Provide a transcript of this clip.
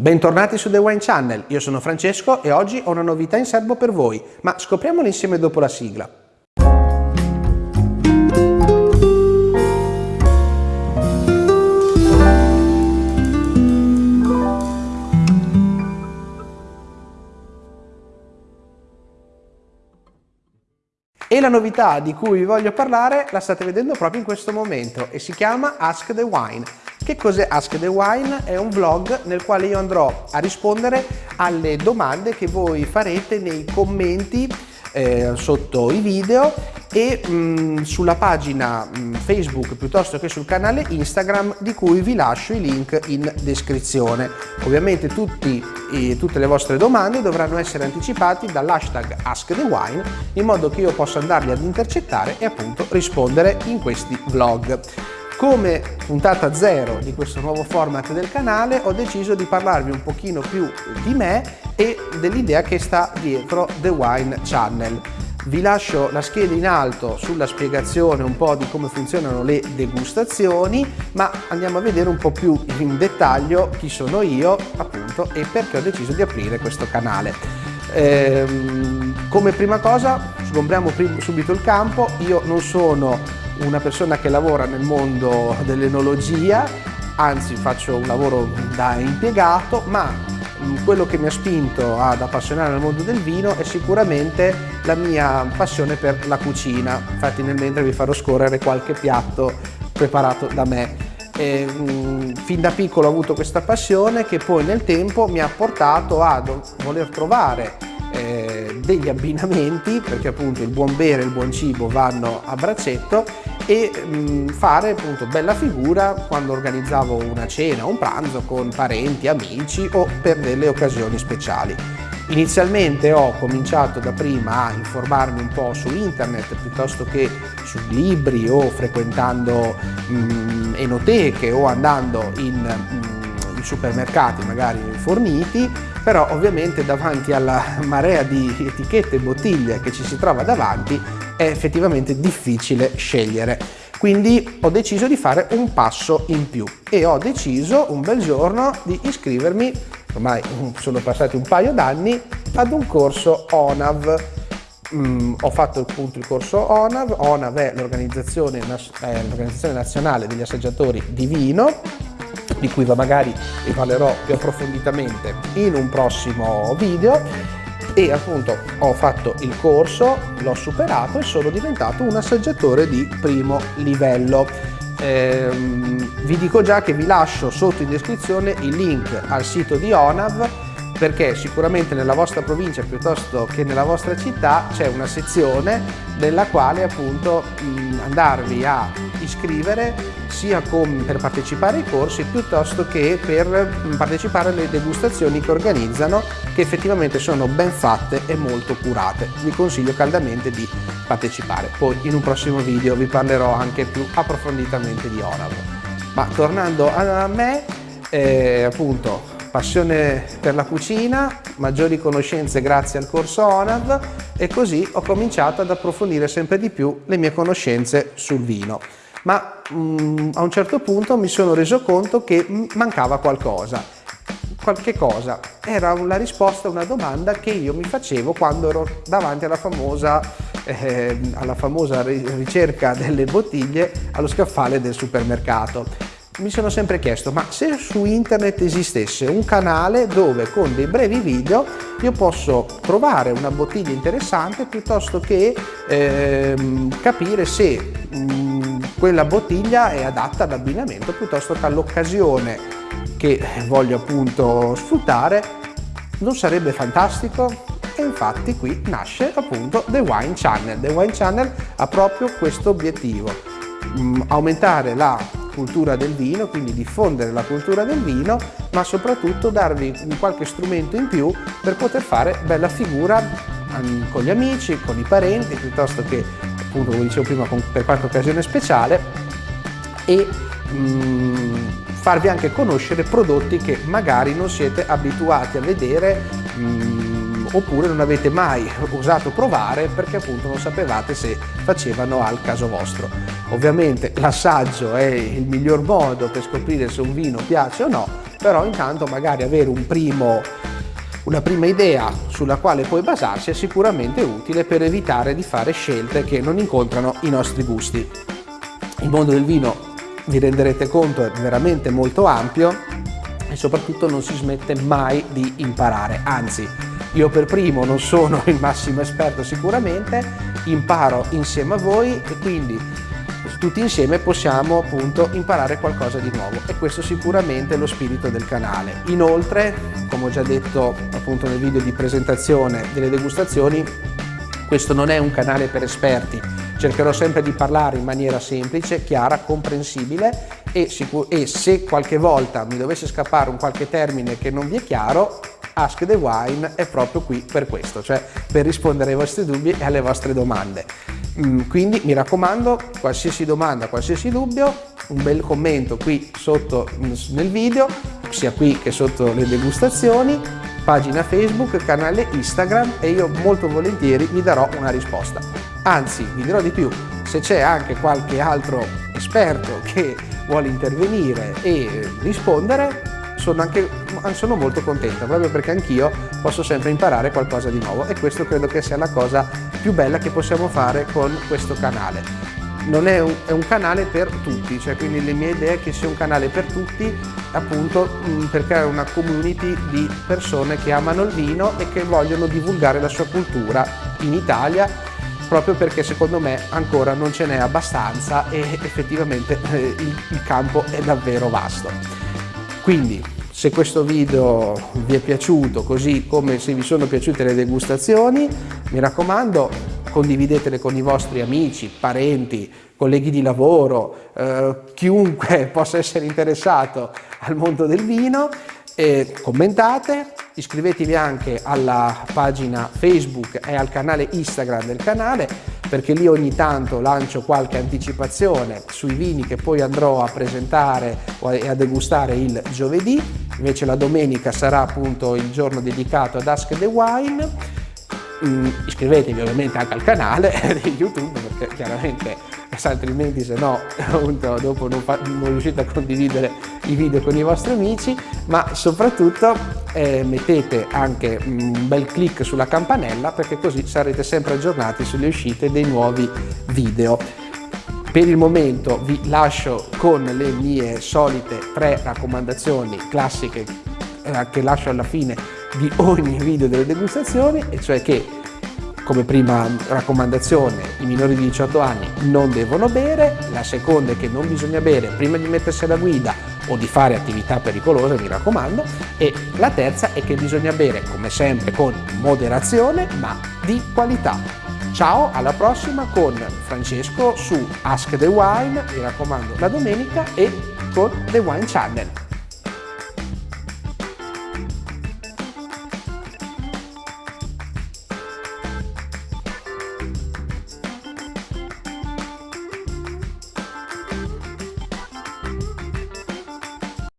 Bentornati su The Wine Channel, io sono Francesco e oggi ho una novità in serbo per voi, ma scopriamolo insieme dopo la sigla. E la novità di cui vi voglio parlare la state vedendo proprio in questo momento e si chiama Ask the Wine. Che cos'è Ask the Wine? È un vlog nel quale io andrò a rispondere alle domande che voi farete nei commenti eh, sotto i video e mh, mm, sulla pagina mh, mm, Facebook piuttosto che sul canale Instagram di cui vi lascio i link in descrizione. Ovviamente tutti, eh, tutte le vostre domande dovranno essere anticipati dall'hashtag AskTheWine in modo che io possa andarli ad intercettare e appunto rispondere in questi vlog. Come puntata zero di questo nuovo format del canale ho deciso di parlarvi un pochino più di me e dell'idea che sta dietro The Wine Channel. Vi lascio la scheda in alto sulla spiegazione un po' di come funzionano le degustazioni, ma andiamo a vedere un po' più in dettaglio chi sono io appunto e perché ho deciso di aprire questo canale. Ehm, come prima cosa sgombriamo subito il campo, io non sono una persona che lavora nel mondo dell'enologia, anzi faccio un lavoro da impiegato, ma mm, quello che mi ha spinto ad appassionare al mondo del vino è sicuramente la mia passione per la cucina. Infatti nel mentre vi farò scorrere qualche piatto preparato da me. E, mm, fin da piccolo ho avuto questa passione che poi nel tempo mi ha portato a voler trovare eh, degli abbinamenti perché appunto il buon bere e il buon cibo vanno a braccetto e mh, mm, fare appunto bella figura quando organizzavo una cena, un pranzo con parenti, amici o per delle occasioni speciali. Inizialmente ho cominciato da prima a informarmi un po' su internet piuttosto che su libri o frequentando mh, mm, enoteche o andando in, mh, mm, in supermercati magari forniti però ovviamente davanti alla marea di etichette e bottiglie che ci si trova davanti è effettivamente difficile scegliere. Quindi ho deciso di fare un passo in più e ho deciso un bel giorno di iscrivermi, ormai sono passati un paio d'anni, ad un corso ONAV. Mm, ho fatto appunto il corso ONAV, ONAV è l'organizzazione nazionale degli assaggiatori di vino di cui magari vi parlerò più approfonditamente in un prossimo video e appunto ho fatto il corso, l'ho superato e sono diventato un assaggiatore di primo livello. Ehm, vi dico già che vi lascio sotto in descrizione il link al sito di ONAV perché sicuramente nella vostra provincia piuttosto che nella vostra città c'è una sezione nella quale appunto mh, andarvi a iscrivere sia con, per partecipare ai corsi piuttosto che per partecipare alle degustazioni che organizzano che effettivamente sono ben fatte e molto curate. Vi consiglio caldamente di partecipare. Poi in un prossimo video vi parlerò anche più approfonditamente di Orav. Ma tornando a me, eh, appunto passione per la cucina, maggiori conoscenze grazie al corso ONAV e così ho cominciato ad approfondire sempre di più le mie conoscenze sul vino. Ma mm, a un certo punto mi sono reso conto che mancava qualcosa. Qualche cosa. Era la risposta a una domanda che io mi facevo quando ero davanti alla famosa, eh, alla famosa ricerca delle bottiglie allo scaffale del supermercato mi sono sempre chiesto ma se su internet esistesse un canale dove con dei brevi video io posso trovare una bottiglia interessante piuttosto che ehm, capire se mh, mm, quella bottiglia è adatta all'abbinamento piuttosto che all'occasione che voglio appunto sfruttare non sarebbe fantastico? E infatti qui nasce appunto The Wine Channel. The Wine Channel ha proprio questo obiettivo, mm, aumentare la cultura del vino, quindi diffondere la cultura del vino, ma soprattutto darvi qualche strumento in più per poter fare bella figura ehm, con gli amici, con i parenti, piuttosto che appunto come dicevo prima per qualche occasione speciale e mh, mm, farvi anche conoscere prodotti che magari non siete abituati a vedere mh, mm, oppure non avete mai osato provare perché appunto non sapevate se facevano al caso vostro. Ovviamente l'assaggio è il miglior modo per scoprire se un vino piace o no, però intanto magari avere un primo una prima idea sulla quale poi basarsi è sicuramente utile per evitare di fare scelte che non incontrano i nostri gusti. Il mondo del vino, vi renderete conto, è veramente molto ampio e soprattutto non si smette mai di imparare, anzi io per primo non sono il massimo esperto sicuramente, imparo insieme a voi e quindi tutti insieme possiamo appunto imparare qualcosa di nuovo e questo sicuramente è lo spirito del canale. Inoltre, come ho già detto appunto nel video di presentazione delle degustazioni, questo non è un canale per esperti, cercherò sempre di parlare in maniera semplice, chiara, comprensibile e, e se qualche volta mi dovesse scappare un qualche termine che non vi è chiaro, Ask the Wine è proprio qui per questo, cioè per rispondere ai vostri dubbi e alle vostre domande. Mm, quindi mi raccomando, qualsiasi domanda, qualsiasi dubbio, un bel commento qui sotto nel video, sia qui che sotto le degustazioni, pagina Facebook, canale Instagram e io molto volentieri vi darò una risposta. Anzi, vi dirò di più, se c'è anche qualche altro esperto che vuole intervenire e rispondere, sono, anche, sono molto contenta proprio perché anch'io posso sempre imparare qualcosa di nuovo e questo credo che sia la cosa più bella che possiamo fare con questo canale è un, è un, canale per tutti, cioè quindi le mie idee è che sia un canale per tutti appunto mm, per creare una community di persone che amano il vino e che vogliono divulgare la sua cultura in Italia proprio perché secondo me ancora non ce n'è abbastanza e effettivamente eh, il, il campo è davvero vasto. Quindi se questo video vi è piaciuto, così come se vi sono piaciute le degustazioni, mi raccomando condividetele con i vostri amici, parenti, colleghi di lavoro, eh, chiunque possa essere interessato al mondo del vino, e commentate, iscrivetevi anche alla pagina Facebook e al canale Instagram del canale perché lì ogni tanto lancio qualche anticipazione sui vini che poi andrò a presentare e a degustare il giovedì, invece la domenica sarà appunto il giorno dedicato ad Ask the Wine. Mm, iscrivetevi ovviamente anche al canale di YouTube perché chiaramente altrimenti se no appunto dopo non, non, riuscite a condividere i video con i vostri amici ma soprattutto eh, mettete anche un bel clic sulla campanella perché così sarete sempre aggiornati sulle uscite dei nuovi video. Per il momento vi lascio con le mie solite tre raccomandazioni classiche eh, che lascio alla fine di ogni video delle degustazioni e cioè che come prima raccomandazione i minori di 18 anni non devono bere, la seconda è che non bisogna bere prima di mettersi alla guida o di fare attività pericolose, mi raccomando, e la terza è che bisogna bere come sempre con moderazione ma di qualità. Ciao, alla prossima con Francesco su Ask the Wine, mi raccomando la domenica, e con The Wine Channel.